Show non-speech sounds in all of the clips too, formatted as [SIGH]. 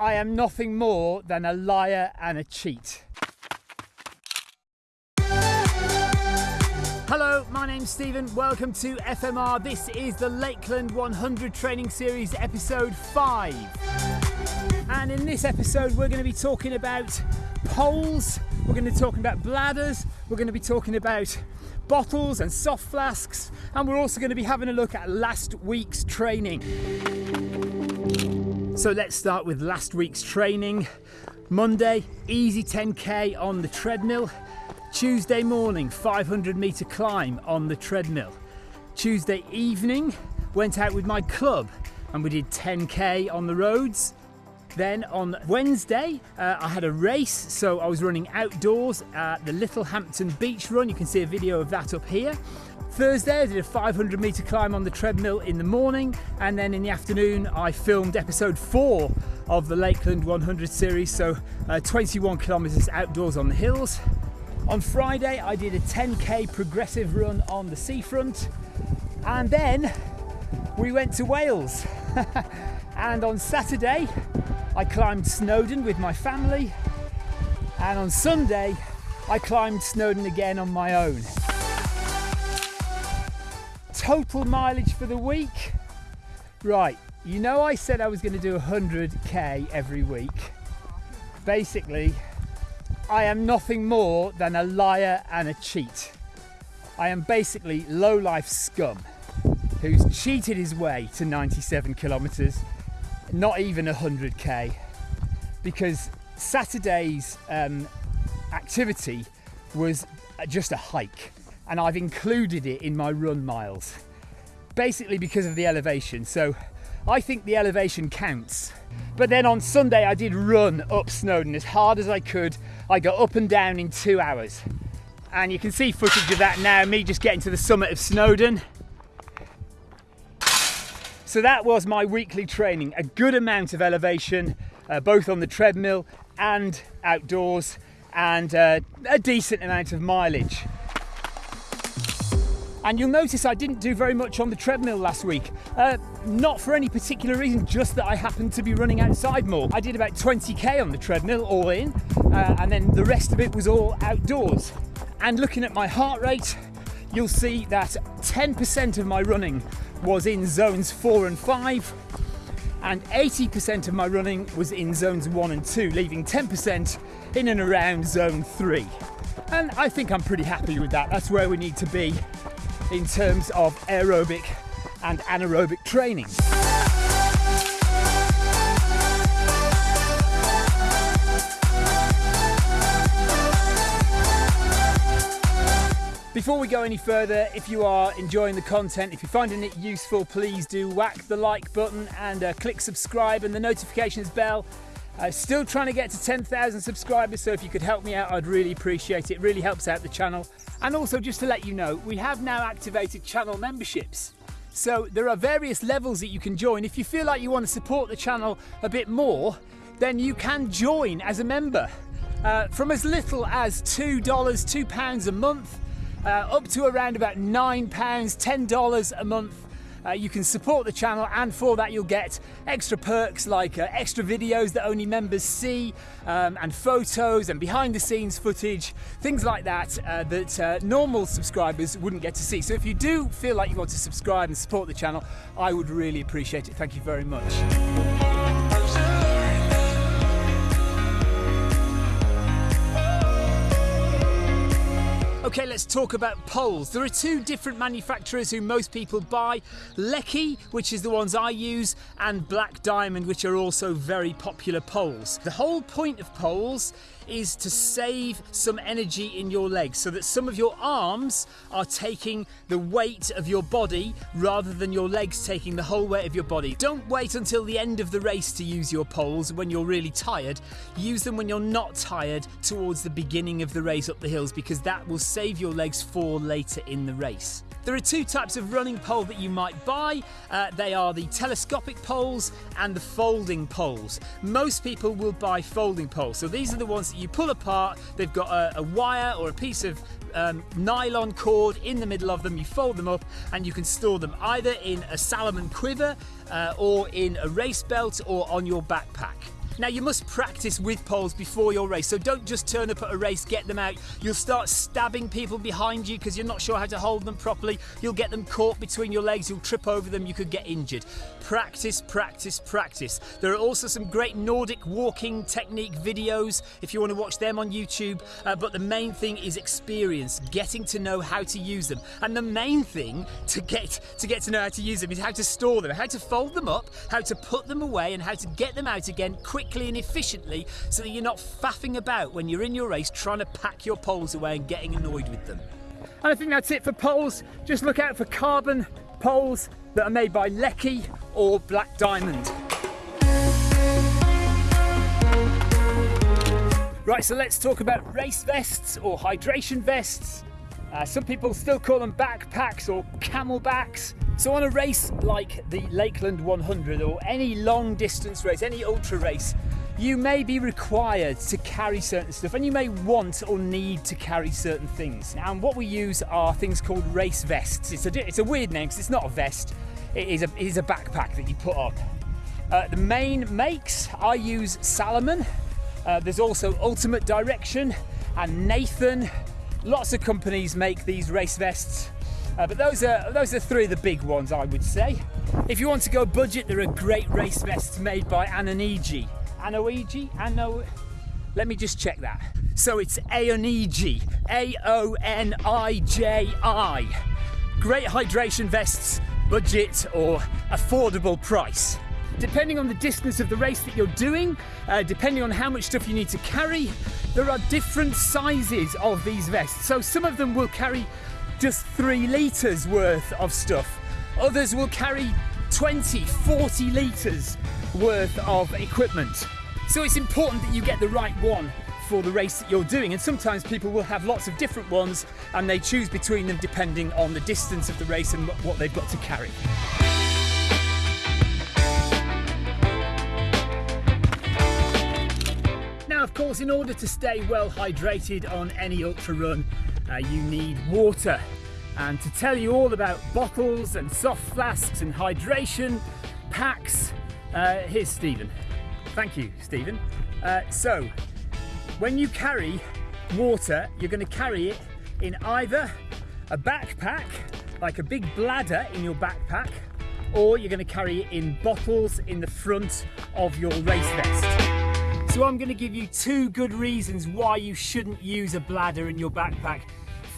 I am nothing more than a liar and a cheat. Hello, my name's Stephen. Welcome to FMR. This is the Lakeland 100 Training Series, episode 5. And in this episode, we're going to be talking about poles, we're going to be talking about bladders, we're going to be talking about bottles and soft flasks, and we're also going to be having a look at last week's training. So let's start with last week's training. Monday, easy 10k on the treadmill. Tuesday morning, 500 meter climb on the treadmill. Tuesday evening, went out with my club and we did 10k on the roads. Then on Wednesday, uh, I had a race, so I was running outdoors at the Littlehampton Beach Run. You can see a video of that up here. Thursday, I did a 500 metre climb on the treadmill in the morning, and then in the afternoon, I filmed episode four of the Lakeland 100 series, so uh, 21 kilometres outdoors on the hills. On Friday, I did a 10k progressive run on the seafront, and then we went to Wales. [LAUGHS] and on Saturday, I climbed Snowdon with my family, and on Sunday, I climbed Snowdon again on my own. Total mileage for the week. Right, you know, I said I was going to do 100k every week. Basically, I am nothing more than a liar and a cheat. I am basically low life scum who's cheated his way to 97 kilometres, not even 100k, because Saturday's um, activity was just a hike, and I've included it in my run miles, basically because of the elevation. So I think the elevation counts. But then on Sunday, I did run up Snowdon as hard as I could. I got up and down in two hours. And you can see footage of that now, me just getting to the summit of Snowdon. So that was my weekly training, a good amount of elevation, uh, both on the treadmill and outdoors, and uh, a decent amount of mileage. And you'll notice I didn't do very much on the treadmill last week. Uh, not for any particular reason, just that I happened to be running outside more. I did about 20k on the treadmill, all in, uh, and then the rest of it was all outdoors. And looking at my heart rate, you'll see that 10% of my running was in zones four and five, and 80% of my running was in zones one and two, leaving 10% in and around zone three. And I think I'm pretty happy with that. That's where we need to be in terms of aerobic and anaerobic training. Before we go any further, if you are enjoying the content, if you're finding it useful, please do whack the like button and uh, click subscribe and the notifications bell. Uh, still trying to get to 10,000 subscribers, so if you could help me out, I'd really appreciate it. It really helps out the channel. And also, just to let you know, we have now activated channel memberships. So there are various levels that you can join. If you feel like you want to support the channel a bit more, then you can join as a member. Uh, from as little as $2, £2 a month, uh, up to around about £9, $10 a month. Uh, you can support the channel, and for that, you'll get extra perks like uh, extra videos that only members see, um, and photos and behind the scenes footage, things like that, uh, that uh, normal subscribers wouldn't get to see. So, if you do feel like you want to subscribe and support the channel, I would really appreciate it. Thank you very much. Okay, let's talk about poles. There are two different manufacturers who most people buy Leki, which is the ones I use, and Black Diamond, which are also very popular poles. The whole point of poles is to save some energy in your legs so that some of your arms are taking the weight of your body rather than your legs taking the whole weight of your body. Don't wait until the end of the race to use your poles when you're really tired. Use them when you're not tired towards the beginning of the race up the hills because that will save your legs for later in the race. There are two types of running pole that you might buy. Uh, they are the telescopic poles and the folding poles. Most people will buy folding poles. So these are the ones that you pull apart. They've got a, a wire or a piece of um, nylon cord in the middle of them. You fold them up and you can store them either in a Salomon quiver uh, or in a race belt or on your backpack. Now you must practice with poles before your race, so don't just turn up at a race, get them out. You'll start stabbing people behind you because you're not sure how to hold them properly. You'll get them caught between your legs, you'll trip over them, you could get injured. Practice, practice, practice. There are also some great Nordic walking technique videos if you want to watch them on YouTube, uh, but the main thing is experience, getting to know how to use them. And the main thing to get to get to know how to use them is how to store them, how to fold them up, how to put them away and how to get them out again quickly quickly and efficiently so that you're not faffing about when you're in your race trying to pack your poles away and getting annoyed with them. And I think that's it for poles. Just look out for carbon poles that are made by Leki or Black Diamond. Right, so let's talk about race vests or hydration vests. Uh, some people still call them backpacks or CamelBaks. So on a race like the Lakeland 100 or any long distance race, any ultra race, you may be required to carry certain stuff and you may want or need to carry certain things. And what we use are things called race vests. It's a, it's a weird name because it's not a vest, it is a, it is a backpack that you put on. Uh, the main makes, I use Salomon. Uh, there's also Ultimate Direction and Nathan. Lots of companies make these race vests. Uh, but those are those are three of the big ones, I would say. If you want to go budget, there are great race vests made by Anoniji. Anoiji? Ano. Let me just check that. So it's Aoniji, A O N I J I. Great hydration vests, budget or affordable price. Depending on the distance of the race that you're doing, uh, depending on how much stuff you need to carry, there are different sizes of these vests. So some of them will carry just three litres worth of stuff. Others will carry 20, 40 litres worth of equipment. So it's important that you get the right one for the race that you're doing. And sometimes people will have lots of different ones and they choose between them depending on the distance of the race and what they've got to carry. Now, of course, in order to stay well hydrated on any ultra run, uh, you need water. And to tell you all about bottles and soft flasks and hydration packs, uh, here's Stephen. Thank you, Stephen. Uh, so, when you carry water, you're going to carry it in either a backpack, like a big bladder in your backpack, or you're going to carry it in bottles in the front of your race vest. So I'm going to give you two good reasons why you shouldn't use a bladder in your backpack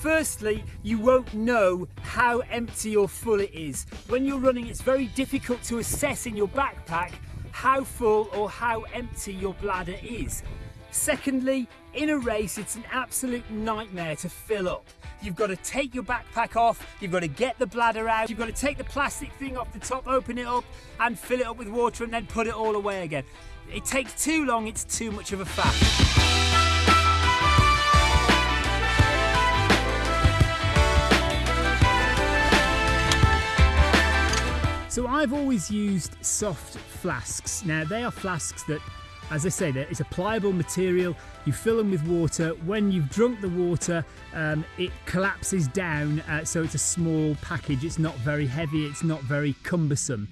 Firstly, you won't know how empty or full it is. When you're running, it's very difficult to assess in your backpack how full or how empty your bladder is. Secondly, in a race, it's an absolute nightmare to fill up. You've got to take your backpack off, you've got to get the bladder out, you've got to take the plastic thing off the top, open it up, and fill it up with water, and then put it all away again. It takes too long, it's too much of a faff. So I've always used soft flasks. Now they are flasks that, as I say, it's a pliable material. You fill them with water. When you've drunk the water, um, it collapses down. Uh, so it's a small package. It's not very heavy. It's not very cumbersome.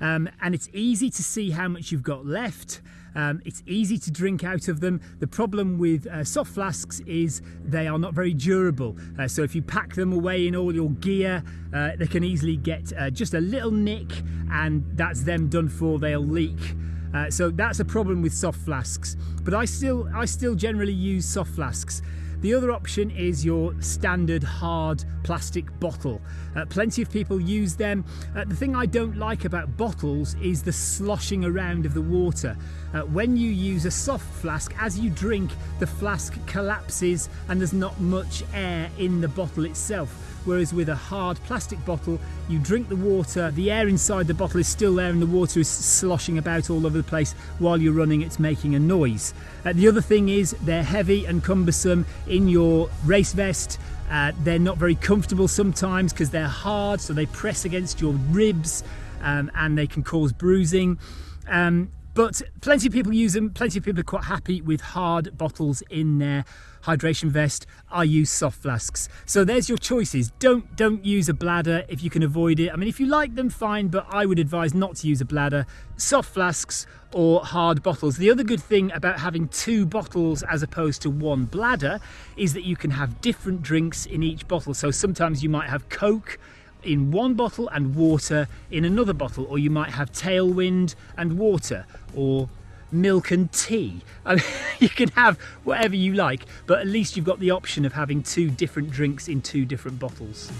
Um, and it's easy to see how much you've got left. Um, it's easy to drink out of them. The problem with uh, soft flasks is they are not very durable. Uh, so if you pack them away in all your gear, uh, they can easily get uh, just a little nick and that's them done for, they'll leak. Uh, so that's a problem with soft flasks. But I still, I still generally use soft flasks. The other option is your standard hard plastic bottle. Uh, plenty of people use them. Uh, the thing I don't like about bottles is the sloshing around of the water. Uh, when you use a soft flask, as you drink, the flask collapses and there's not much air in the bottle itself whereas with a hard plastic bottle you drink the water the air inside the bottle is still there and the water is sloshing about all over the place while you're running it's making a noise uh, the other thing is they're heavy and cumbersome in your race vest uh, they're not very comfortable sometimes because they're hard so they press against your ribs um, and they can cause bruising. Um, But plenty of people use them, plenty of people are quite happy with hard bottles in their hydration vest. I use soft flasks. So there's your choices. Don't don't use a bladder if you can avoid it. I mean, if you like them, fine, but I would advise not to use a bladder. Soft flasks or hard bottles. The other good thing about having two bottles as opposed to one bladder is that you can have different drinks in each bottle. So sometimes you might have Coke in one bottle and water in another bottle, or you might have tailwind and water, or milk and tea. I mean, [LAUGHS] you can have whatever you like, but at least you've got the option of having two different drinks in two different bottles.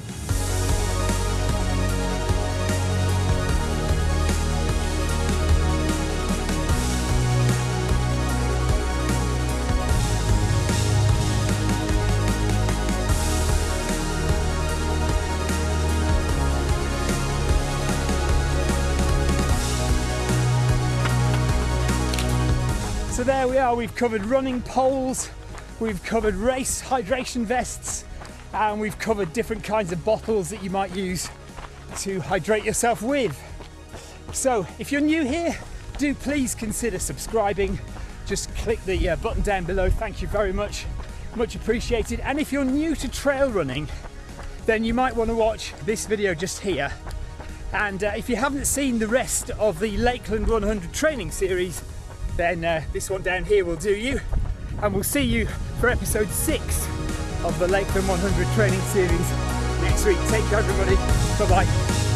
So there we are, we've covered running poles, we've covered race hydration vests, and we've covered different kinds of bottles that you might use to hydrate yourself with. So if you're new here, do please consider subscribing. Just click the uh, button down below, thank you very much, much appreciated. And if you're new to trail running, then you might want to watch this video just here. And uh, if you haven't seen the rest of the Lakeland 100 training series, then uh, this one down here will do you. And we'll see you for episode six of the Lakeland 100 training series next week. Take care, everybody. Bye bye.